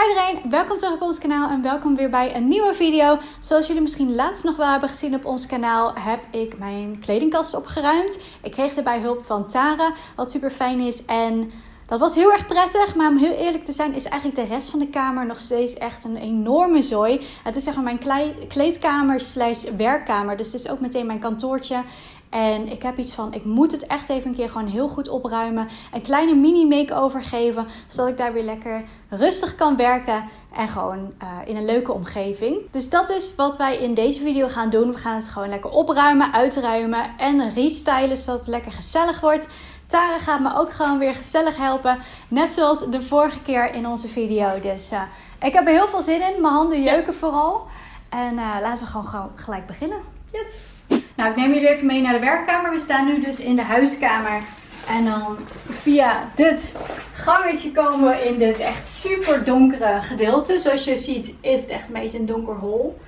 Hi iedereen, welkom terug op ons kanaal en welkom weer bij een nieuwe video. Zoals jullie misschien laatst nog wel hebben gezien op ons kanaal, heb ik mijn kledingkast opgeruimd. Ik kreeg erbij hulp van Tara, wat super fijn is en... Dat was heel erg prettig, maar om heel eerlijk te zijn is eigenlijk de rest van de kamer nog steeds echt een enorme zooi. Het is zeg maar mijn kleedkamer slash werkkamer, dus het is ook meteen mijn kantoortje. En ik heb iets van, ik moet het echt even een keer gewoon heel goed opruimen. Een kleine mini make-over geven, zodat ik daar weer lekker rustig kan werken. En gewoon uh, in een leuke omgeving. Dus dat is wat wij in deze video gaan doen. We gaan het gewoon lekker opruimen, uitruimen en restylen, zodat het lekker gezellig wordt. Tara gaat me ook gewoon weer gezellig helpen. Net zoals de vorige keer in onze video. Dus uh, ik heb er heel veel zin in. Mijn handen jeuken vooral. En uh, laten we gewoon, gewoon gelijk beginnen. Yes! Nou, ik neem jullie even mee naar de werkkamer. We staan nu dus in de huiskamer. En dan via dit gangetje komen we in dit echt super donkere gedeelte. Zoals je ziet is het echt een beetje een donker hol.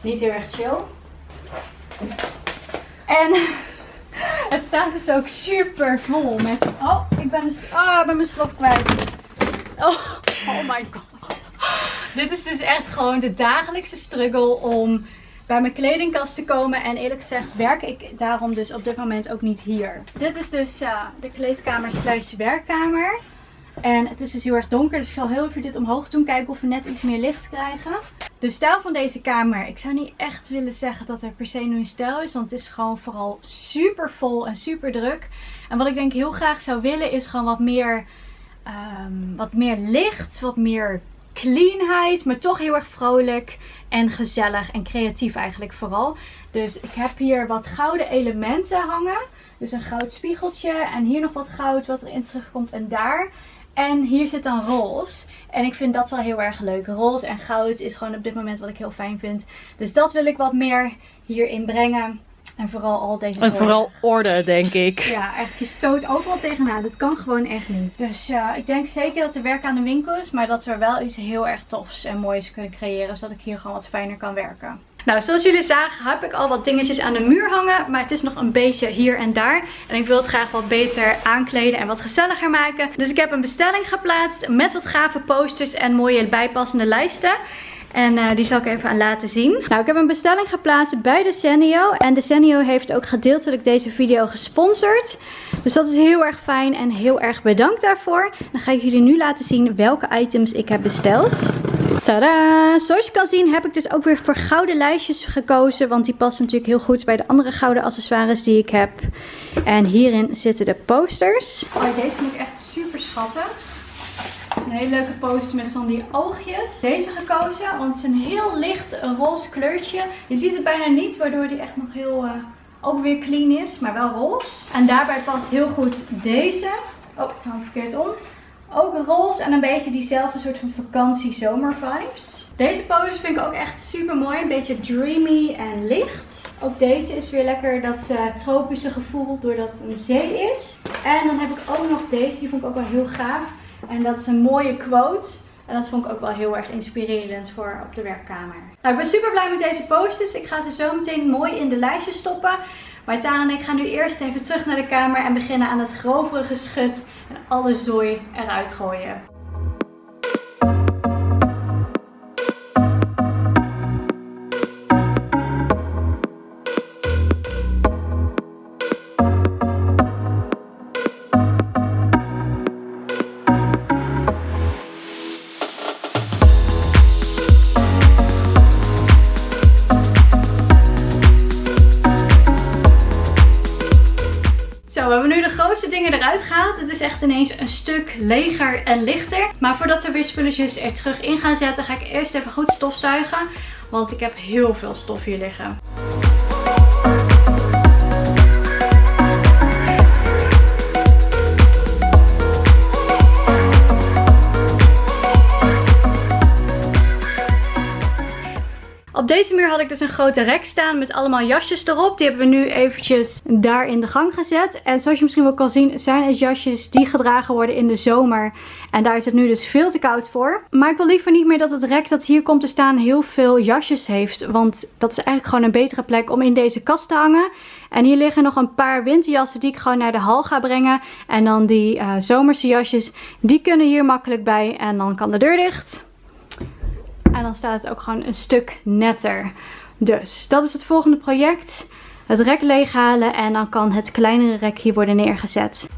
Niet heel erg chill. En het staat dus ook super vol met... Oh, ik ben, dus, oh, ben mijn slof kwijt. Oh, oh my god. Dit is dus echt gewoon de dagelijkse struggle om bij mijn kledingkast te komen. En eerlijk gezegd werk ik daarom dus op dit moment ook niet hier. Dit is dus de kleedkamer slash werkkamer. En het is dus heel erg donker, dus ik zal heel even dit omhoog doen. Kijken of we net iets meer licht krijgen. De stijl van deze kamer, ik zou niet echt willen zeggen dat er per se nu een stijl is. Want het is gewoon vooral super vol en super druk. En wat ik denk heel graag zou willen is gewoon wat meer, um, wat meer licht, wat meer cleanheid, maar toch heel erg vrolijk en gezellig en creatief eigenlijk vooral. Dus ik heb hier wat gouden elementen hangen. Dus een goud spiegeltje en hier nog wat goud wat erin terugkomt en daar. En hier zit dan roze. En ik vind dat wel heel erg leuk. Roze en goud is gewoon op dit moment wat ik heel fijn vind. Dus dat wil ik wat meer hierin brengen. En vooral al deze En vooral orde, denk ik. Ja, echt. Je stoot overal tegenaan. Dat kan gewoon echt niet. Dus ja, ik denk zeker dat er werk aan de winkel is. Maar dat we wel iets heel erg tofs en moois kunnen creëren. Zodat ik hier gewoon wat fijner kan werken. Nou, zoals jullie zagen heb ik al wat dingetjes aan de muur hangen. Maar het is nog een beetje hier en daar. En ik wil het graag wat beter aankleden en wat gezelliger maken. Dus ik heb een bestelling geplaatst met wat gave posters en mooie bijpassende lijsten. En uh, die zal ik even aan laten zien. Nou, ik heb een bestelling geplaatst bij Decenio. En Decenio heeft ook gedeeltelijk deze video gesponsord. Dus dat is heel erg fijn en heel erg bedankt daarvoor. Dan ga ik jullie nu laten zien welke items ik heb besteld. Tada! Zoals je kan zien heb ik dus ook weer voor gouden lijstjes gekozen. Want die passen natuurlijk heel goed bij de andere gouden accessoires die ik heb. En hierin zitten de posters. Oh, deze vind ik echt super schattig. Een hele leuke poster met van die oogjes. Deze gekozen, want het is een heel licht roze kleurtje. Je ziet het bijna niet, waardoor die echt nog heel... Uh, ook weer clean is, maar wel roze. En daarbij past heel goed deze. Oh, ik hou hem verkeerd om. Ook roze en een beetje diezelfde soort van vakantie-zomer vibes. Deze poster vind ik ook echt super mooi. Een beetje dreamy en licht. Ook deze is weer lekker dat uh, tropische gevoel doordat het een zee is. En dan heb ik ook nog deze. Die vond ik ook wel heel gaaf. En dat is een mooie quote. En dat vond ik ook wel heel erg inspirerend voor op de werkkamer. Nou, ik ben super blij met deze posters. Ik ga ze zo meteen mooi in de lijstjes stoppen. Maar Tara en ik gaan nu eerst even terug naar de kamer en beginnen aan het grovere geschut en alle zooi eruit gooien. Dingen eruit gehaald. Het is echt ineens een stuk leger en lichter. Maar voordat we weer spulletjes er terug in gaan zetten, ga ik eerst even goed stofzuigen. Want ik heb heel veel stof hier liggen. Op deze muur had ik dus een grote rek staan met allemaal jasjes erop. Die hebben we nu eventjes daar in de gang gezet. En zoals je misschien wel kan zien zijn het jasjes die gedragen worden in de zomer. En daar is het nu dus veel te koud voor. Maar ik wil liever niet meer dat het rek dat hier komt te staan heel veel jasjes heeft. Want dat is eigenlijk gewoon een betere plek om in deze kast te hangen. En hier liggen nog een paar winterjassen die ik gewoon naar de hal ga brengen. En dan die uh, zomerse jasjes, die kunnen hier makkelijk bij. En dan kan de deur dicht. En dan staat het ook gewoon een stuk netter. Dus dat is het volgende project. Het rek leeghalen en dan kan het kleinere rek hier worden neergezet.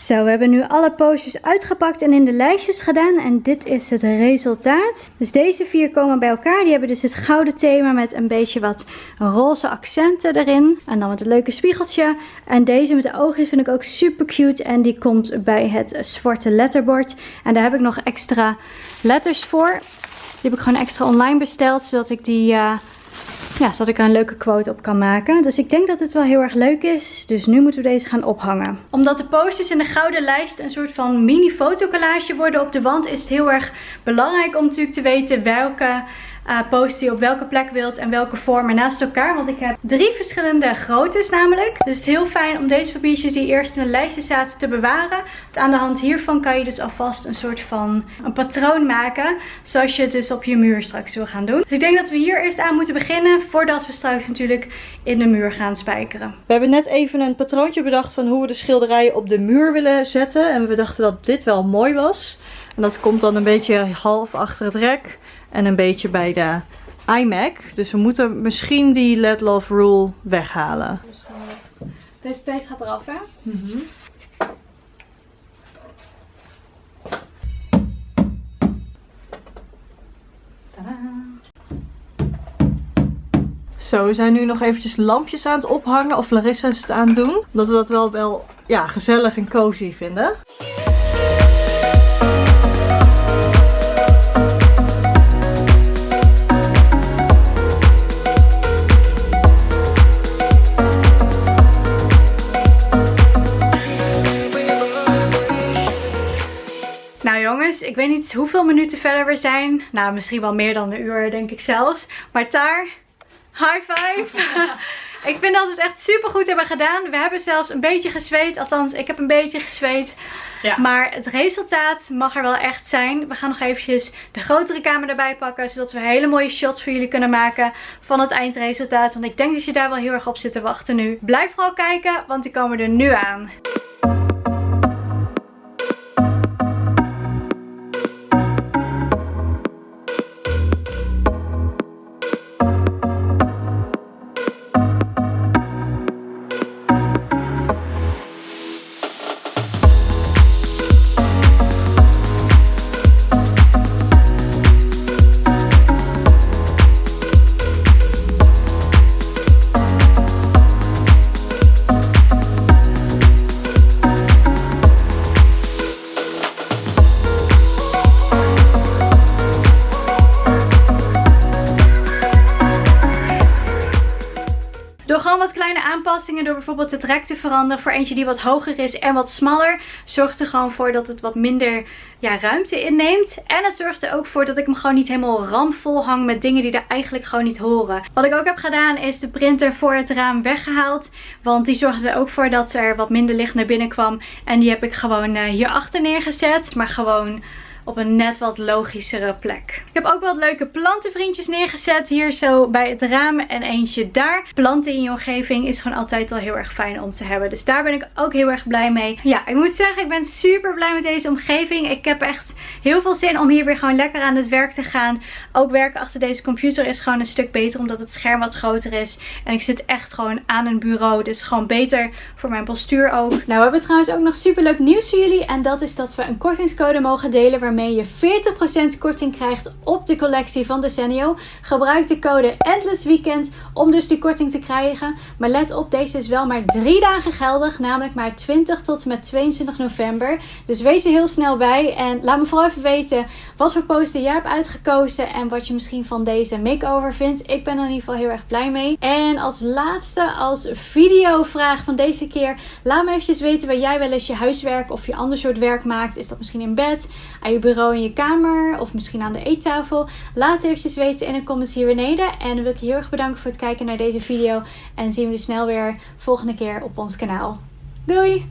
Zo, we hebben nu alle postjes uitgepakt en in de lijstjes gedaan. En dit is het resultaat. Dus deze vier komen bij elkaar. Die hebben dus het gouden thema met een beetje wat roze accenten erin. En dan met een leuke spiegeltje. En deze met de oogjes vind ik ook super cute. En die komt bij het zwarte letterbord. En daar heb ik nog extra letters voor. Die heb ik gewoon extra online besteld. Zodat ik die... Uh, ja, zodat ik er een leuke quote op kan maken. Dus ik denk dat het wel heel erg leuk is. Dus nu moeten we deze gaan ophangen. Omdat de posters in de gouden lijst een soort van mini fotocollage worden op de wand, is het heel erg belangrijk om natuurlijk te weten welke uh, post je op welke plek wilt en welke vormen naast elkaar. Want ik heb drie verschillende groottes namelijk. Dus het is heel fijn om deze papiertjes die eerst in de lijstje zaten te bewaren. Want aan de hand hiervan kan je dus alvast een soort van een patroon maken. Zoals je het dus op je muur straks wil gaan doen. Dus ik denk dat we hier eerst aan moeten beginnen. Voordat we straks natuurlijk in de muur gaan spijkeren. We hebben net even een patroontje bedacht van hoe we de schilderijen op de muur willen zetten. En we dachten dat dit wel mooi was. En dat komt dan een beetje half achter het rek. En een beetje bij de iMac. Dus we moeten misschien die Let Love Rule weghalen. Deze, deze gaat eraf hè? Mm -hmm. Zo, we zijn nu nog eventjes lampjes aan het ophangen. Of Larissa is het aan het doen. Omdat we dat wel, wel ja, gezellig en cozy vinden. Niet hoeveel minuten verder we zijn. Nou, misschien wel meer dan een uur, denk ik zelfs. Maar daar, high five! ik vind dat we het echt super goed hebben gedaan. We hebben zelfs een beetje gezweet. Althans, ik heb een beetje gezweet. Ja. Maar het resultaat mag er wel echt zijn. We gaan nog eventjes de grotere camera erbij pakken. Zodat we hele mooie shots voor jullie kunnen maken van het eindresultaat. Want ik denk dat je daar wel heel erg op zit te wachten nu. Blijf vooral kijken, want die komen er nu aan. Door bijvoorbeeld het rek te veranderen voor eentje die wat hoger is en wat smaller. Zorgt er gewoon voor dat het wat minder ja, ruimte inneemt. En het zorgt er ook voor dat ik hem gewoon niet helemaal ramvol hang met dingen die er eigenlijk gewoon niet horen. Wat ik ook heb gedaan is de printer voor het raam weggehaald. Want die zorgde er ook voor dat er wat minder licht naar binnen kwam. En die heb ik gewoon uh, hierachter neergezet. Maar gewoon op een net wat logischere plek. Ik heb ook wat leuke plantenvriendjes neergezet hier zo bij het raam en eentje daar. Planten in je omgeving is gewoon altijd wel heel erg fijn om te hebben. Dus daar ben ik ook heel erg blij mee. Ja, ik moet zeggen ik ben super blij met deze omgeving. Ik heb echt heel veel zin om hier weer gewoon lekker aan het werk te gaan. Ook werken achter deze computer is gewoon een stuk beter omdat het scherm wat groter is. En ik zit echt gewoon aan een bureau. Dus gewoon beter voor mijn postuur ook. Nou, we hebben trouwens ook nog super leuk nieuws voor jullie. En dat is dat we een kortingscode mogen delen waarmee je 40% korting krijgt op de collectie van Decenio. Gebruik de code Endless Weekend om dus die korting te krijgen. Maar let op, deze is wel maar drie dagen geldig. Namelijk maar 20 tot en met 22 november. Dus wees er heel snel bij. En laat me vooral even weten wat voor poster jij hebt uitgekozen. En wat je misschien van deze makeover vindt. Ik ben er in ieder geval heel erg blij mee. En als laatste, als videovraag van deze keer. Laat me eventjes weten waar jij wel eens je huiswerk of je ander soort werk maakt. Is dat misschien in bed, aan je bureau in je kamer of misschien aan de eettafel? Laat het eventjes weten in de comments hier beneden. En dan wil ik je heel erg bedanken voor het kijken naar deze video. En zien we je snel weer volgende keer op ons kanaal. Doei!